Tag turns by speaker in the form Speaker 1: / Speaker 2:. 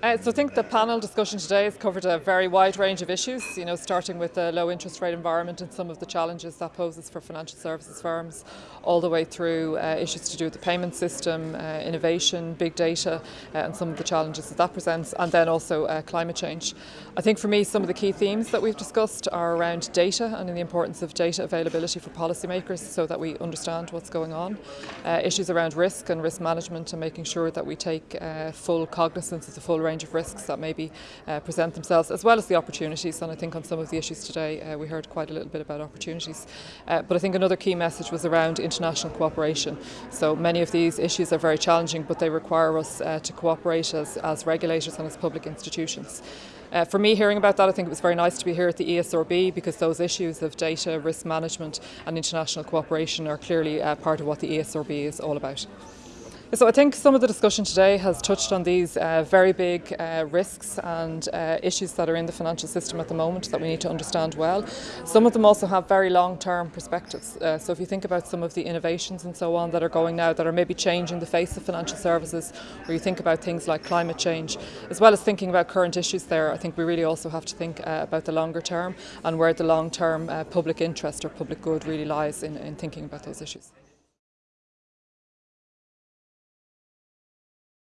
Speaker 1: Uh, so I think the panel discussion today has covered a very wide range of issues, you know, starting with the low interest rate environment and some of the challenges that poses for financial services firms, all the way through uh, issues to do with the payment system, uh, innovation, big data, uh, and some of the challenges that that presents, and then also uh, climate change. I think for me, some of the key themes that we've discussed are around data and the importance of data availability for policymakers so that we understand what's going on. Uh, issues around risk and risk management and making sure that we take full cognizance of the full range of risks that maybe uh, present themselves, as well as the opportunities. And I think on some of the issues today, uh, we heard quite a little bit about opportunities. Uh, but I think another key message was around international cooperation. So many of these issues are very challenging, but they require us uh, to cooperate as, as regulators and as public institutions. Uh, for me, hearing about that, I think it was very nice to be here at the ESRB because those issues of data, risk management and international cooperation are clearly uh, part of what the ESRB is all about. So I think some of the discussion today has touched on these uh, very big uh, risks and uh, issues that are in the financial system at the moment that we need to understand well. Some of them also have very long-term perspectives. Uh, so if you think about some of the innovations and so on that are going now that are maybe changing the face of financial services, or you think about things like climate change, as well as thinking about current issues there, I think we really also have to think uh, about the longer term and where the long-term uh, public interest or public good really lies in, in thinking about those issues.